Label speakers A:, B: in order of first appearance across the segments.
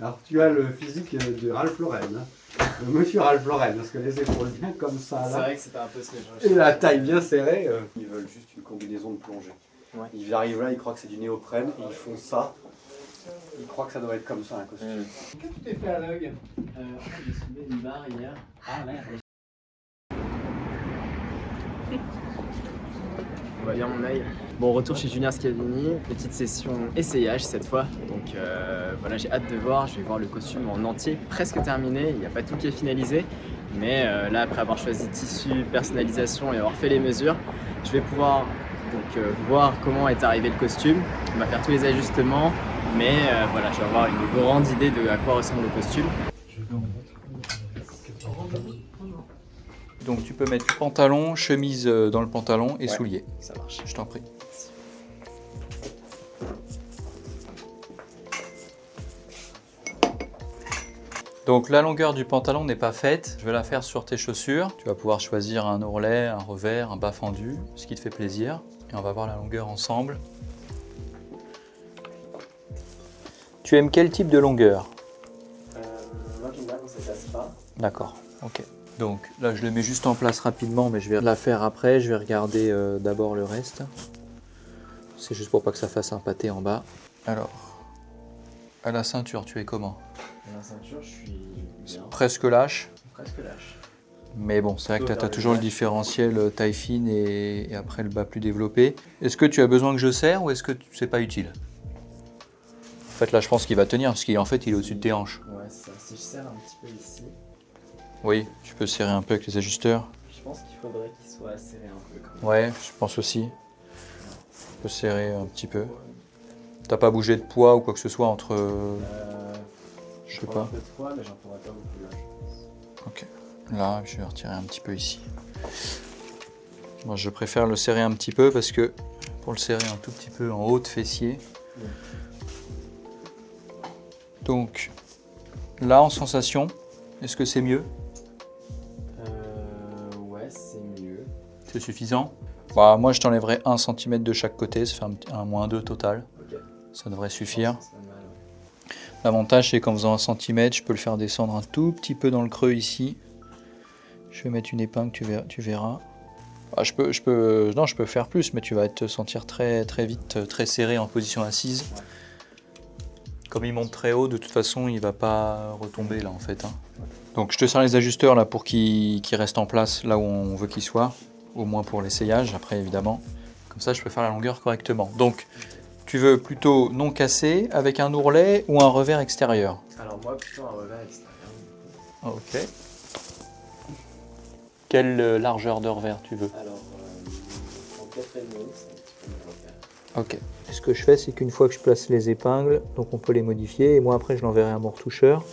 A: Alors tu as le physique de Ralph Lauren, hein. Le monsieur Ralph Lauren, parce que les épaules bien comme ça
B: C'est
A: là,
B: vrai que c'était un peu ce que je
A: et la taille bien serrée. euh. Ils veulent juste une combinaison de plongée.
B: Ouais.
A: Ils arrivent là, ils croient que c'est du néoprène, et ils font ça. Ils croient que ça doit être comme ça un costume.
B: Qu'est-ce que tu t'es fait à l'œil? Euh, j'ai soulevé une barre hier. Ah merde. Bien mon. Bon, retour chez Julien Scavini, petite session essayage cette fois. Donc euh, voilà, j'ai hâte de voir. Je vais voir le costume en entier, presque terminé. Il n'y a pas tout qui est finalisé. Mais euh, là, après avoir choisi tissu, personnalisation et avoir fait les mesures, je vais pouvoir donc, euh, voir comment est arrivé le costume. On va faire tous les ajustements. Mais voilà, je vais avoir une grande idée de à quoi ressemble le costume.
C: Donc tu peux mettre pantalon, chemise euh, dans le pantalon et
B: Ouais.
C: souliers.
B: Ça marche.
C: Je t'en prie. Donc la longueur du pantalon n'est pas faite, je vais la faire sur tes chaussures. Tu vas pouvoir choisir un ourlet, un revers, un bas fendu, ce qui te fait plaisir. Et on va voir la longueur ensemble. Tu aimes quel type de longueur?
B: Euh, moi j'aime bien quand ça casse pas.
C: D'accord, ok. Donc là je le mets juste en place rapidement, mais je vais la faire après. Je vais regarder euh, d'abord le reste. C'est juste pour pas que ça fasse un pâté en bas. Alors, à la ceinture, tu es comment?
B: La ceinture, je suis
C: Presque lâche.
B: presque lâche.
C: Mais bon, c'est vrai que tu as toujours le différentiel euh, taille fine et, et après le bas plus développé. Est-ce que tu as besoin que je serre ou est-ce que c'est pas utile? En fait, là, je pense qu'il va tenir parce qu'en fait, il est au-dessus de tes hanches.
B: Ouais, c'est ça. Si je serre un petit peu ici,
C: Oui, tu peux serrer un peu avec les ajusteurs.
B: je pense qu'il faudrait qu'il soit serré un peu quand même.
C: Ouais, je pense aussi. Tu peux serrer un petit peu. T'as pas bougé de poids ou quoi que ce soit entre.
B: Euh,
C: Je sais
B: prends un
C: pas.
B: peu de poids, mais j'en prendrai pas beaucoup là, je pense.
C: Ok. Là, je vais retirer un petit peu ici. Moi, je préfère le serrer un petit peu parce que pour le serrer un tout petit peu en haut de fessier.
B: Ouais.
C: Donc là, en sensation, est-ce que c'est mieux?
B: C'est
C: suffisant bah, Moi, je t'enlèverai 1 cm de chaque côté, ça fait un, moins 2 total. Ça devrait suffire. L'avantage, c'est qu'en faisant un centimètre, je peux le faire descendre un tout petit peu dans le creux ici. Je vais mettre une épingle, tu verras. Tu verras. Ah, je peux, je peux, non, je peux faire plus, mais tu vas te sentir très, très vite, très serré en position assise.
B: Ouais.
C: Comme il monte très haut, de toute façon, il va pas retomber là en fait. hein. Donc, je te sers les ajusteurs là pour qu'il qu'il reste en place là où on veut qu'il soit, au moins pour l'essayage. Après, évidemment, comme ça, je peux faire la longueur correctement. Donc, tu veux plutôt non cassé avec un ourlet ou un revers extérieur
B: Alors, moi, plutôt un revers extérieur.
C: Ok. Quelle euh, largeur de revers tu veux
B: Alors, euh, en 4,5, c'est un.
C: Ok. Ce que je fais, c'est qu'une fois que je place les épingles, donc on peut les modifier, et moi après je l'enverrai à mon retoucheur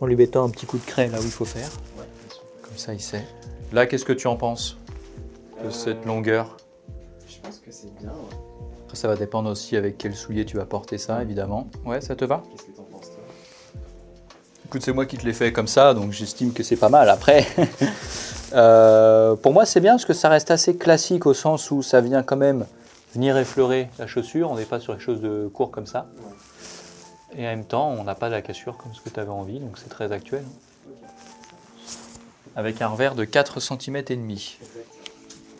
C: en lui mettant un petit coup de craie là où il faut faire.
B: Ouais, bien sûr.
C: Comme ça, il sait. Là, qu'est-ce que tu en penses? De
B: Euh,
C: cette longueur
B: Je pense que c'est bien, ouais.
C: Après, ça va dépendre aussi avec quel soulier tu vas porter ça, évidemment. Ouais, ça te va?
B: Qu'est-ce que t'en penses, toi?
C: Écoute, c'est moi qui te l'ai fait comme ça, donc j'estime que c'est pas mal. Après, euh, pour moi, c'est bien parce que ça reste assez classique au sens où ça vient quand même venir effleurer la chaussure. On n'est pas sur quelque chose de court comme ça.
B: Ouais.
C: Et en même temps, on n'a pas de la cassure comme ce que tu avais envie, donc c'est très actuel. Avec un revers de 4 cm et demi.
B: Exact.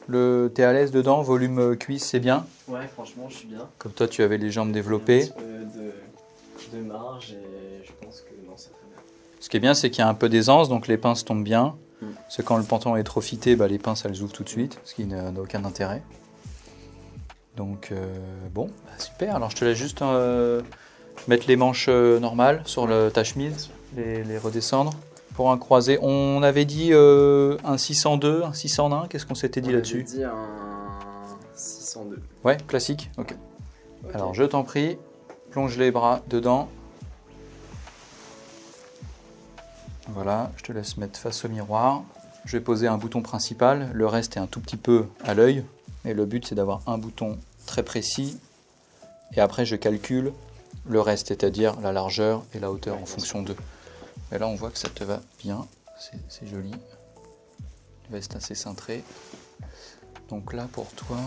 C: Le, t'es à l'aise dedans, volume euh, cuisse, c'est bien?
B: Ouais, franchement, je suis bien.
C: Comme toi, tu avais les jambes
B: Un
C: développées.
B: petit peu de, de marge et je pense que non, c'est très bien.
C: Ce qui est bien, c'est qu'il y a un peu d'aisance, donc les pinces tombent bien.
B: Mm.
C: Parce que quand le pantalon est trop fité, bah, les pinces elles ouvrent tout de suite, ce qui n'a n'a aucun intérêt. Donc euh, bon, bah, super. Alors je te laisse juste euh, mettre les manches euh, normales sur le, ta chemise, les, les redescendre. Pour un croisé, on avait dit euh, un 602, un 601, qu'est-ce qu'on s'était dit
B: On avait
C: là-dessus
B: dit un 602.
C: Ouais, classique, ok. Alors je t'en prie, plonge les bras dedans. Voilà, je te laisse mettre face au miroir. Je vais poser un bouton principal, le reste est un tout petit peu à l'œil. Mais le but c'est d'avoir un bouton très précis. Et après je calcule le reste, c'est-à-dire la largeur et la hauteur
B: Ouais,
C: en fonction d'eux. Et là on voit que ça te va bien, c'est joli. Le veste assez cintré. Donc là pour toi,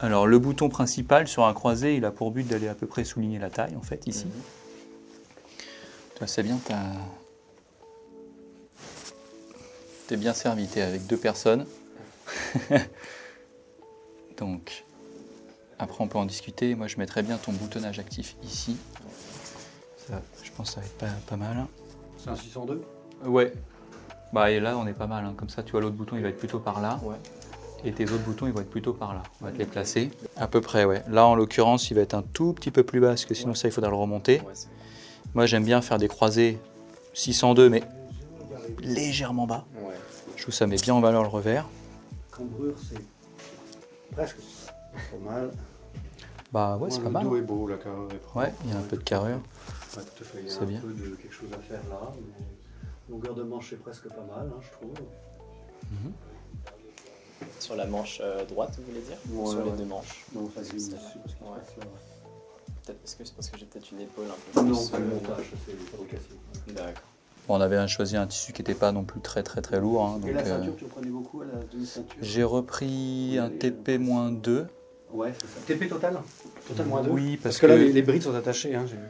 C: alors le bouton principal sur un croisé, il a pour but d'aller à peu près souligner la taille en fait ici.
B: Mhm.
C: Toi, c'est bien, t'as. T'es bien servi, t'es avec deux personnes. Donc, après, on peut en discuter. Moi, je mettrais bien ton boutonnage actif ici. Ça, je pense que ça va être pas, pas mal.
A: C'est un 602
C: Ouais. Bah, et là, on est pas mal. hein. Comme ça, tu vois, l'autre bouton, il va être plutôt par là.
B: Ouais.
C: Et tes autres boutons, ils vont être plutôt par là. On va te les placer. À peu près, ouais. Là, en l'occurrence, il va être un tout petit peu plus bas, parce que sinon, ça, il faudra le remonter.
B: Ouais,
C: Moi, j'aime bien faire des croisés 602, mais légèrement bas.
B: ouais.
C: Je trouve que ça met bien en valeur le revers.
A: Cambrure, c'est presque pas mal.
C: Bah ouais, c'est pas
A: le
C: mal.
A: dos est beau, la carrure est propre.
C: Ouais, il y a un peu de carrure.
A: Ouais, tout à fait. Il y a
C: C'est
A: un
C: bien.
A: peu de quelque chose à faire là. mais Longueur de manche, c'est presque pas mal, hein, je trouve.
B: Sur la manche euh, droite, vous voulez dire Ou Sur les deux manches
A: Non,
B: C'est
A: parce là, ouais.
B: Peut-être parce que c'est parce que j'ai peut-être une épaule un peu plus.
A: Non, pas le
B: euh,
A: montage, c'est les fabrications.
B: D'accord.
C: Bon, on avait choisi un tissu qui n'était pas non plus très très très lourd. hein,
A: Et la
C: euh,
A: ceinture, tu en prenais beaucoup à la demi-ceinture
C: J'ai repris un TP-2.
A: Ouais, c'est ça. TP total Total moins 2
C: Oui,
A: Parce
C: parce
A: que là, les, les brides sont attachées, hein, j'ai vu.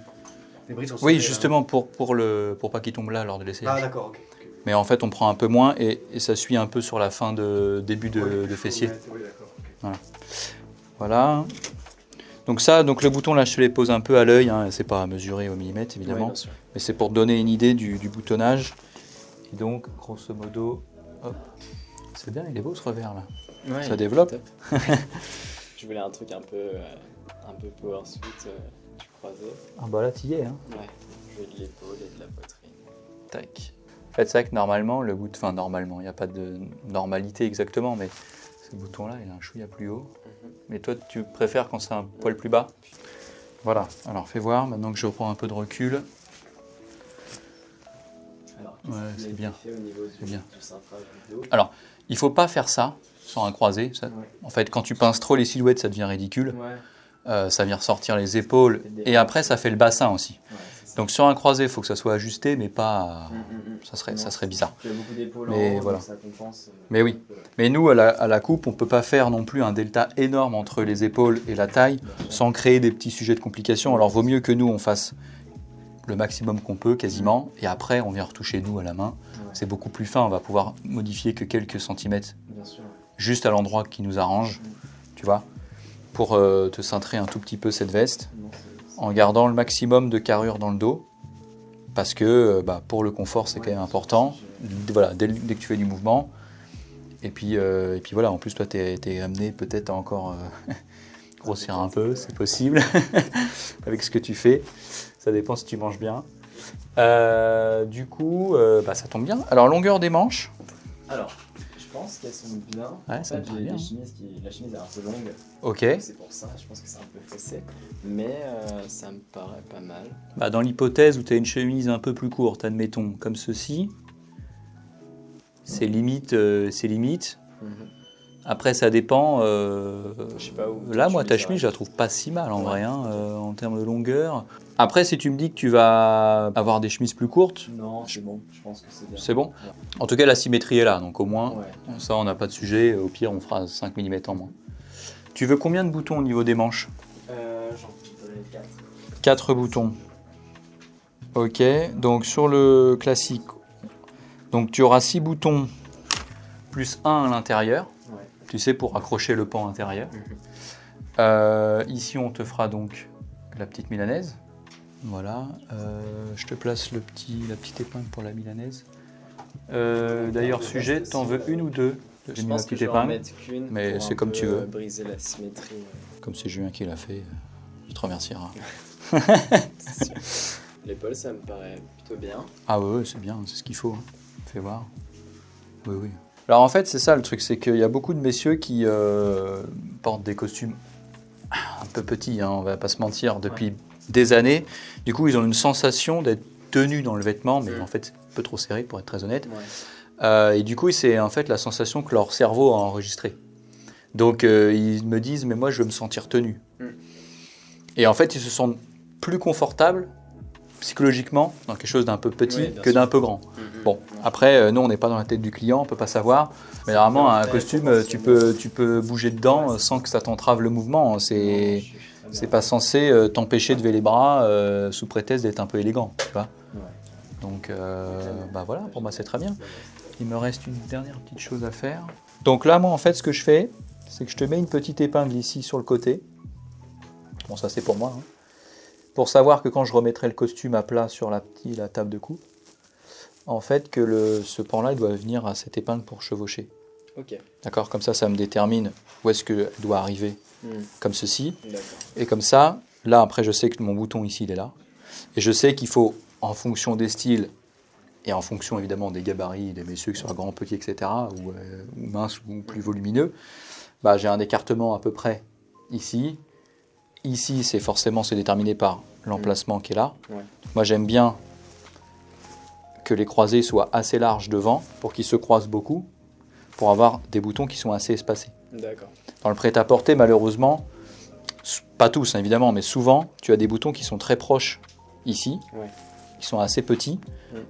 A: Les brides sont
C: Oui, justement pour, pour, le, pour pas qu'il tombe là lors de
A: là. Ah, d'accord, ok. ok.
C: Mais en fait, on prend un peu moins et, et ça suit un peu sur la fin de début de,
A: Ouais,
C: de fessier.
A: Oui, d'accord. ok.
C: Voilà. Donc ça, donc le bouton là, je te les pose un peu à l'œil. Hein, c'est pas à mesurer au millimètre
B: Ouais,
C: évidemment, mais c'est pour donner une idée du, du boutonnage. Et donc, grosso modo, hop. C'est bien, il est beau ce revers là.
B: Ouais,
C: Ça développe.
B: Je voulais un truc un peu, euh, un peu power euh, croisé.
C: Ah bah là, t'y es. Hein.
B: Ouais. Je de l'épaule et de la poitrine.
C: Tac. En fait, c'est vrai que normalement, le bout, enfin normalement, il n'y a pas de normalité exactement, mais ce bouton-là, il a un chouïa plus haut.
B: Mhm.
C: Mais toi, tu préfères quand c'est un poil plus bas? Voilà. Alors, fais voir, maintenant que je reprends un peu de recul.
B: Alors,
C: Ouais, c'est bien.
B: fait au niveau du,
C: C'est bien.
B: du
C: Alors, il faut pas faire ça sur un croisé. ça-
B: Ouais.
C: En fait, quand tu pinces trop les silhouettes, ça devient ridicule.
B: Ouais.
C: Euh, ça vient ressortir les épaules.
B: Et
C: après, ça fait le bassin aussi.
B: Ouais.
C: Donc, sur un croisé, il faut que ça soit ajusté, mais pas...
B: Mm, mm, mm.
C: Ça serait, ça
B: Non,
C: serait bizarre.
B: Beaucoup d'épaules
C: Mais
B: en
C: voilà.
B: donc ça compense. euh,
C: Mais oui. Mais nous, à la, à la coupe, on peut pas faire non plus un delta énorme entre les épaules et la taille. Sans créer des petits sujets de complications. Alors vaut mieux que nous on fasse le maximum qu'on peut quasiment et après on vient retoucher nous à la main.
B: Ouais,
C: C'est beaucoup plus fin, on va pouvoir modifier que quelques centimètres
B: Bien sûr.
C: Juste à l'endroit qui nous arrange, tu vois, pour euh, te cintrer un tout petit peu cette veste en gardant le maximum de carrure dans le dos parce que euh, bah, pour le confort c'est quand même important. Voilà, dès, que tu fais du mouvement. Et puis, euh, puis voilà, en plus toi tu es, amené peut-être à encore grossir un peu, c'est possible, avec ce que tu fais. Ça dépend si tu manges bien. Du coup, bah, ça tombe bien. Alors longueur des manches,
B: Alors, pense qu'elles sont bien.
C: Ouais,
B: en fait, j'ai la chemise est un peu longue.
C: ok.
B: C'est pour ça, je pense que c'est un peu fessé. Mais euh, ça me paraît pas mal.
C: Bah, dans l'hypothèse où tu as une chemise un peu plus courte, admettons, comme ceci, c'est limite, euh, c'est limite. Après, ça dépend. euh,
B: Je sais pas où.
C: Là, moi, ta
B: chemise,
C: je la trouve pas si mal en
B: Ouais,
C: vrai, hein, euh, en termes de longueur. Après, si tu me dis que tu vas avoir des chemises plus courtes,
B: Non, c'est bon. Je pense que c'est bien.
C: c'est bon. En tout cas, la symétrie est là, donc au moins,
B: Ouais.
C: ça, on n'a pas de sujet. Au pire, on fera 5 mm en moins. Tu veux combien de boutons au niveau des manches
B: Euh, J'en donner 4.
C: 4 boutons. Ok, donc sur le classique, donc tu auras 6 boutons plus 1 à l'intérieur. Tu sais, pour accrocher le pan intérieur.
B: Mhm.
C: Euh, ici, on te fera donc la petite milanaise. Voilà, Euh, je te place le petit, la petite épingle pour la milanaise. Euh, D'ailleurs, sujet, t'en veux une ou deux? J'ai
B: Je
C: mis
B: que
C: petite épingle.
B: mettre qu'une.
C: mais c'est comme tu veux.
B: Briser la symétrie.
C: Comme c'est Julien qui l'a fait, je te
B: sûr. L'épaule, ça me paraît plutôt bien.
C: Ah ouais, ouais, c'est bien, c'est ce qu'il faut. hein. Fais voir. Oui, oui. Alors en fait, c'est ça le truc, c'est qu'il y a beaucoup de messieurs qui euh, portent des costumes un peu petits, hein, on va pas se mentir, depuis des années. Du coup, ils ont une sensation d'être tenus dans le vêtement, mais
B: Mm.
C: en fait, c'est un peu trop serré pour être très honnête.
B: Ouais.
C: Euh, et du coup, c'est en fait la sensation que leur cerveau a enregistrée. Donc, euh, ils me disent, mais moi, je veux me sentir tenu.
B: Mm.
C: Et en fait, ils se sentent plus confortables psychologiquement dans quelque chose d'un peu petit
B: Oui,
C: que d'un peu grand.
B: Mhm.
C: Bon, après, euh, nous, on n'est pas dans la tête du client, on peut pas savoir. Mais normalement, un costume, euh, tu peux, tu peux bouger dedans
B: Ouais,
C: euh, sans que ça t'entrave le mouvement. C'est c'est pas censé t'empêcher de lever les bras euh, sous prétexte d'être un peu élégant. Tu vois. Donc euh, bah voilà, pour moi c'est très bien. Il me reste une dernière petite chose à faire. Donc là, moi en fait, ce que je fais, c'est que je te mets une petite épingle ici sur le côté. Bon, ça c'est pour moi. hein. Pour savoir que quand je remettrai le costume à plat sur la, petite, la table de coupe, en fait, que le, ce pan-là, doit venir à cette épingle pour chevaucher.
B: Ok.
C: D'accord? Comme ça, ça me détermine où est-ce qu'elle doit arriver,
B: Hmm,
C: comme ceci.
B: D'accord.
C: Et comme ça, là, après, je sais que mon bouton ici, il est là. Et je sais qu'il faut, en fonction des styles, et en fonction évidemment des gabarits, des messieurs qui soient grands, petits, etc., ou, euh, ou minces ou plus volumineux, bah, j'ai un écartement à peu près ici. Ici, c'est forcément c'est déterminé par l'emplacement qui est là.
B: Ouais.
C: Moi, j'aime bien que les croisés soient assez larges devant pour qu'ils se croisent beaucoup, pour avoir des boutons qui sont assez espacés. Dans le prêt-à-porter, malheureusement, pas tous hein, évidemment, mais souvent, tu as des boutons qui sont très proches ici,
B: Ouais.
C: qui sont assez petits.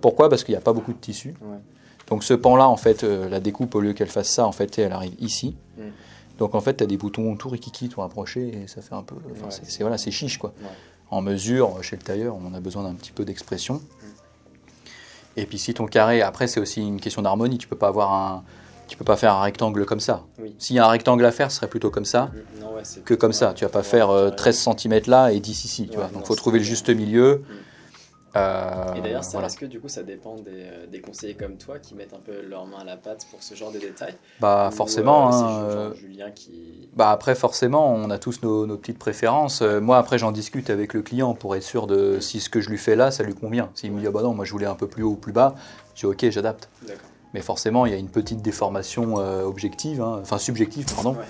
C: Pourquoi? Parce qu'il n'y a pas beaucoup de tissu. Donc ce pan-là, en fait, euh, la découpe, au lieu qu'elle fasse ça, en fait, elle arrive ici.
B: Mm.
C: Donc en fait, tu as des boutons tout rikiki, tout rapprochés, et ça fait un peu... enfin,
B: Ouais.
C: c'est- voilà, c'est chiche, quoi.
B: Ouais.
C: En mesure, chez le tailleur, on a besoin d'un petit peu d'expression. Et puis si ton carré, après, c'est aussi une question d'harmonie. Tu peux pas avoir un... Tu peux pas faire un rectangle comme ça.
B: Oui.
C: S'il y a un rectangle à faire, ce serait plutôt comme ça
B: Non, ouais, c'est
C: que comme ça. Tu vas pas faire euh,
B: carrément.
C: 13 cm là et 10 ici. Tu vois. Donc faut
B: c'est
C: trouver le juste milieu.
B: Mm.
C: Euh,
B: Et d'ailleurs, ça,
C: voilà.
B: est-ce que du coup, ça dépend des, euh, des conseillers comme toi qui mettent un peu leur main à la pâte pour ce genre de détails?
C: Bah
B: Ou,
C: forcément.
B: euh, c'est
C: hein,
B: Julien qui.
C: bah après forcément, on a tous nos, nos petites préférences. Moi après j'en discute avec le client pour être sûr de si ce que je lui fais là, ça lui convient. S'il me dit ah bah non, moi je voulais un peu plus haut ou plus bas, je dis ok, j'adapte.
B: D'accord.
C: Mais forcément, il y a une petite déformation euh, objective, hein, enfin subjective, pardon,
B: Ouais,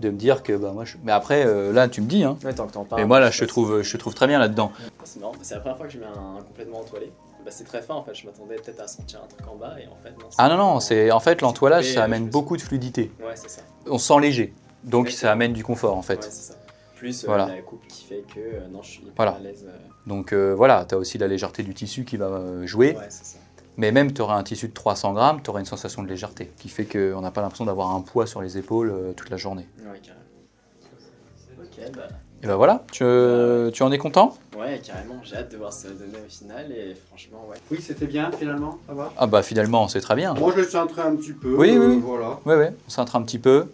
C: de me dire que bah moi. Je... Mais après euh, là, tu me dis. Hein,
B: ouais, tant que t'en parles.
C: mais moi là, je te trouve, je te trouve très bien là-dedans.
B: Ah, C'est marrant, c'est la première fois que je mets un, complètement entoilé. Bah, c'est très fin en fait, je m'attendais peut-être à sentir un truc en bas et en fait non.
C: Ah non non, c'est en fait l'entoilage, ça amène beaucoup de fluidité.
B: Ouais, c'est ça.
C: On se sent léger, donc
B: Ouais,
C: ça amène du confort en fait.
B: Ouais, c'est ça. Plus euh,
C: Voilà.
B: la coupe qui fait que euh, non, je suis hyper
C: Voilà.
B: à l'aise. euh,
C: Donc euh, voilà, tu as aussi la légèreté du tissu qui va jouer.
B: Ouais, c'est ça.
C: Mais même tu auras un tissu de 300 grammes, tu auras une sensation de légèreté qui fait qu'on n'a pas l'impression d'avoir un poids sur les épaules euh, toute la journée.
B: Ouais, carrément. Ok, bah.
C: Et ben voilà, tu, euh, tu en es content?
B: Ouais, carrément, j'ai hâte de voir ça donner au final et franchement, ouais.
A: Oui, c'était bien finalement, ça va?
C: Ah bah finalement c'est très bien.
A: Moi je le centrais un petit peu.
C: Oui,
A: euh,
C: oui.
A: Voilà.
C: Ouais ouais, on cintre un petit peu.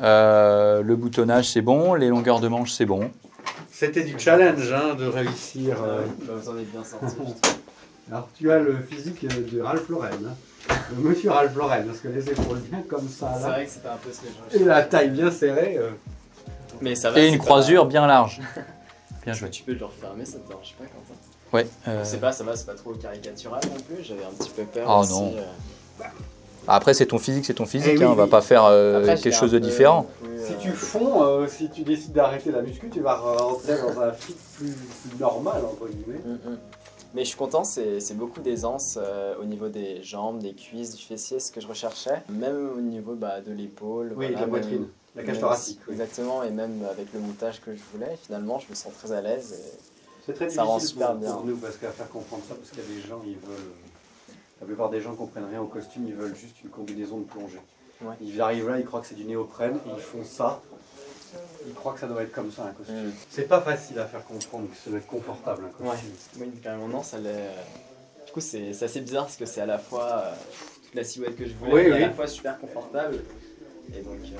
C: Euh, le boutonnage c'est bon, les longueurs de manche c'est bon.
A: C'était du challenge hein, de réussir. euh.
B: Bah, vous en êtes bien sorti.
A: Alors tu as le physique de Ralph Lauren. hein. Le monsieur Ralph Lauren, parce que les épaules bien comme ça
B: C'est
A: là.
B: vrai que c'était un peu ce que je
A: Et la taille bien serrée. euh.
B: Mais ça va.
C: Et une
B: pas-
C: croisure bien large. Bien joué.
B: Tu peux le refermer, ça te dérange pas, Quentin
C: Ouais. euh,
B: C'est pas, ça va, c'est pas trop caricatural non plus. J'avais un petit peu peur.
C: Oh
B: aussi,
C: non.
B: euh.
C: Après c'est ton physique, c'est ton physique,
A: Eh oui,
C: hein, on va
A: oui.
C: pas faire euh,
B: Après,
C: quelque
B: j'étais
C: chose de différent.
B: plus,
A: Si
B: euh,
A: tu fonds, euh, si tu décides d'arrêter la muscu, tu vas rentrer dans un fit plus, plus normal entre guillemets.
B: Mm, mm. Mais je suis content, c'est beaucoup d'aisance euh, au niveau des jambes, des cuisses, du fessier, ce que je recherchais. Même au niveau bah, de l'épaule.
A: Oui,
B: voilà,
A: la
B: même-
A: poitrine, la cage thoracique. oui.
B: Exactement, et même avec le montage que je voulais, finalement, je me sens très à l'aise. et-
A: C'est très
B: Ça rend
A: difficile
B: super
A: pour,
B: bien.
A: pour nous parce qu'à faire comprendre ça, parce qu'il y a des gens, ils veulent. La plupart des gens comprennent rien au costume, ils veulent juste une combinaison de plongée.
B: Ouais.
A: Ils arrivent là, ils croient que c'est du néoprène, et ils font ça. Ils croient que ça doit être comme ça un costume.
B: Mm.
A: C'est pas facile à faire comprendre que ça doit être confortable un costume.
B: Oui, carrément, non, ça l'est. euh, Du coup, c'est assez bizarre parce que c'est à la fois euh, toute la silhouette que je voulais,
A: Oui,
B: et à la fois super confortable. Et donc, euh,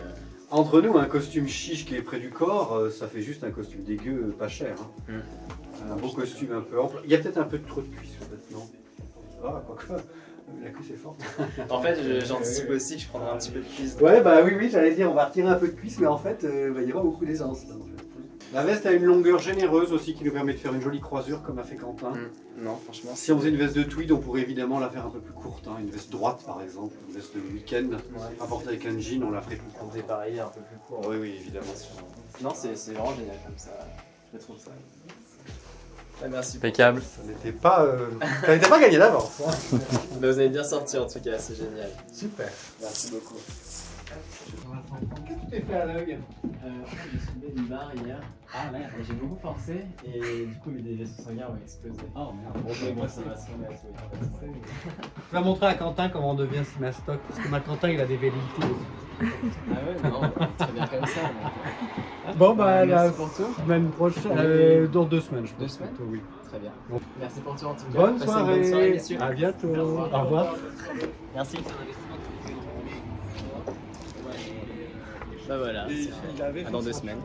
A: Entre nous, un costume chiche qui est près du corps, euh, ça fait juste un costume dégueu, pas cher. hein.
B: Mm.
A: Un beau costume un peu ample. Il y a peut-être un peu de trop de cuisse, peut-être, non? Ah, quoique. La cuisse est forte.
B: en fait, j'anticipe aussi que je prendrai un petit peu de cuisse.
A: Ouais, bah oui, oui, j'allais dire, on va retirer un peu de cuisse, mais en fait, euh, bah, il y aura beaucoup d'aisance. là, en fait. La veste a une longueur généreuse aussi qui nous permet de faire une jolie croisure, comme a fait Quentin.
B: Mm. Non, franchement,
A: Si on faisait une veste de tweed, on pourrait évidemment la faire un peu plus courte. hein, Une veste droite, par exemple, une veste de week-end.
B: Ouais.
A: Rapportée avec un jean, on la ferait plus
B: on
A: courte.
B: dépareiller un peu plus court.
A: Oui, oui, évidemment.
B: Non, c'est c'est vraiment génial comme ça. Je trouve ça. Ah, merci.
C: Impeccable.
A: Ça n'était pas, euh, ça n'était pas gagné d'avance. hein.
B: Bah, vous avez bien sorti en tout cas, c'est génial.
A: Super.
B: Merci beaucoup.
A: Qu'est-ce que tu t'es fait à l'œil?
B: Euh, j'ai soulevé une barre hier.
A: Ah merde.
B: J'ai beaucoup forcé et du coup, mes des vaisseaux sanguins ont explosé.
A: Oh merde.
B: Bon, mais moi, ça va se remettre, oui.
A: Je vais montrer à Quentin comment on devient Simastoc. Parce que ma Quentin il a des velléités aussi.
B: Ah ouais, non, très bien comme ça. donc,
A: Bon
B: euh,
A: bah la
B: merci pour tout.
A: semaine prochaine, euh, dans deux semaines je pense.
B: Deux semaines
A: plutôt, oui.
B: Très bien.
A: Bon.
B: Merci pour tout en tout cas.
A: Bonne
B: Passez une
A: soirée.
B: bonne soirée, messieurs.
A: À bientôt.
B: Au revoir.
A: Au revoir.
B: Merci. Bah voilà. À dans deux semaines.